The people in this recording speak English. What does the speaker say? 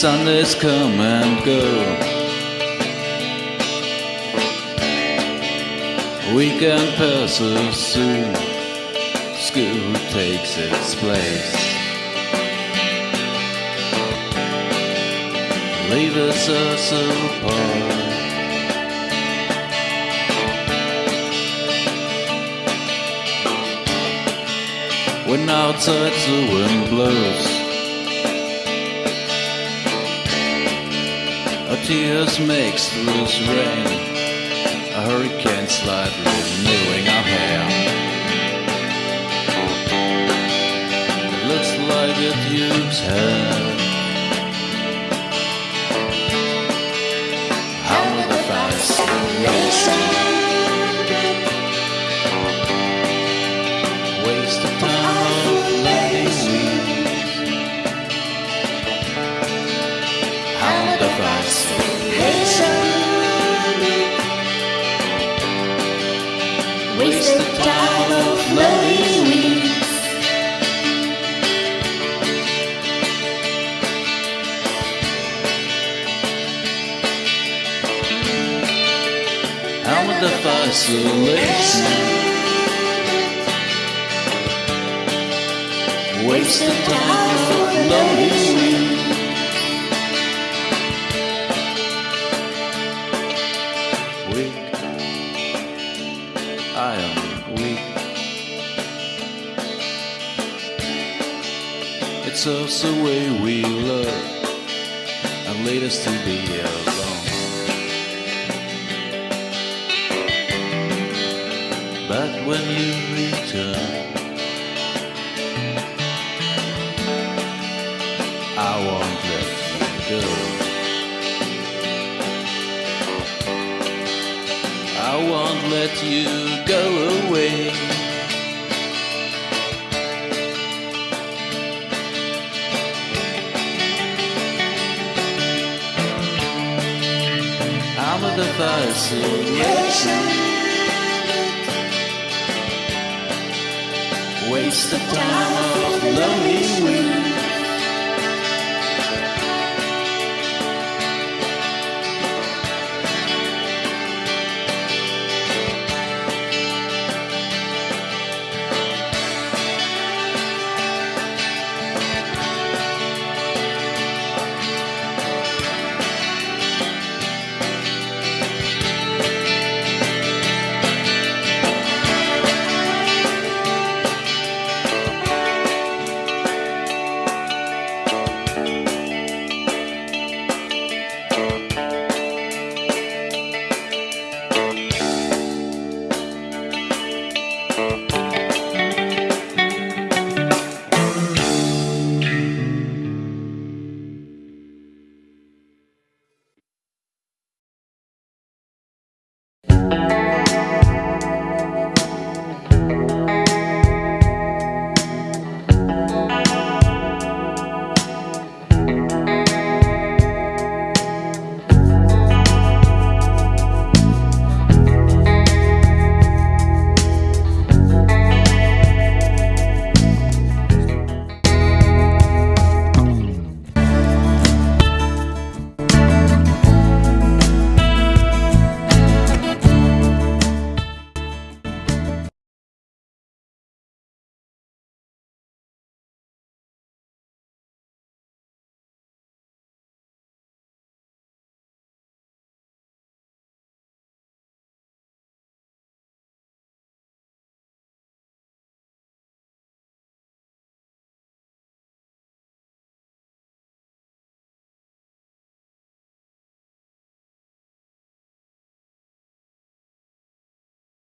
Sundays come and go. Weekend passes soon. School takes its place. Leaves us apart. When outside the wind blows, tears makes loose rain. A hurricane slightly renewing our hair. It looks like a duke's head. How the fascination waste of time of lonely Weak, I am weak. It's us the way we love and lead us to be alone. When you return, I won't let you go. I won't let you go away. I'm a fascination. Waste of time of lonely weeks.